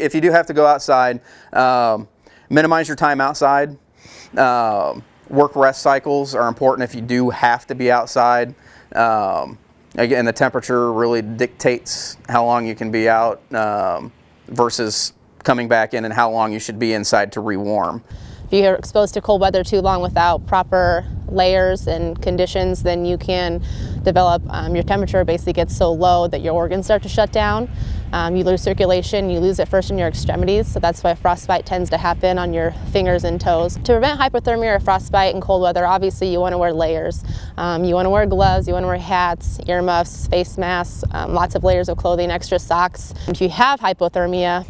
If you do have to go outside, um, minimize your time outside. Um, work rest cycles are important if you do have to be outside. Um, again, the temperature really dictates how long you can be out um, versus coming back in and how long you should be inside to rewarm. If you're exposed to cold weather too long without proper layers and conditions, then you can develop, um, your temperature basically gets so low that your organs start to shut down. Um, you lose circulation, you lose it first in your extremities, so that's why frostbite tends to happen on your fingers and toes. To prevent hypothermia or frostbite in cold weather, obviously you want to wear layers. Um, you want to wear gloves, you want to wear hats, earmuffs, face masks, um, lots of layers of clothing, extra socks. If you have hypothermia,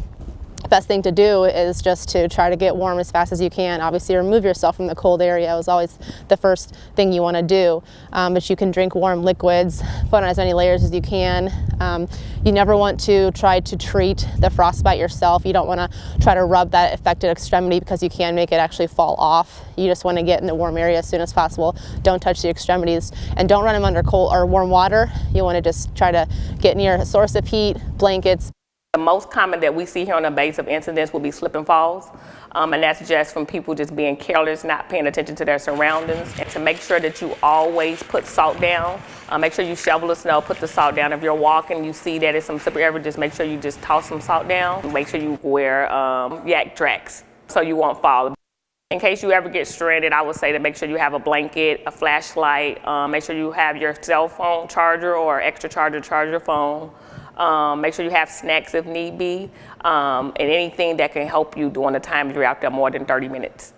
best thing to do is just to try to get warm as fast as you can. Obviously remove yourself from the cold area is always the first thing you want to do. Um, but you can drink warm liquids, put on as many layers as you can. Um, you never want to try to treat the frostbite yourself. You don't want to try to rub that affected extremity because you can make it actually fall off. You just want to get in the warm area as soon as possible. Don't touch the extremities and don't run them under cold or warm water. You want to just try to get near a source of heat, blankets, the most common that we see here on the base of incidents will be slip and falls. Um, and that's just from people just being careless, not paying attention to their surroundings. And to make sure that you always put salt down, uh, make sure you shovel the snow, put the salt down. If you're walking, you see that it's some slippery area, just make sure you just toss some salt down. Make sure you wear um, Yaktrax so you won't fall. In case you ever get stranded, I would say to make sure you have a blanket, a flashlight, um, make sure you have your cell phone charger or extra charger, charge your phone. Um, make sure you have snacks if need be, um, and anything that can help you during the time you're out there more than 30 minutes.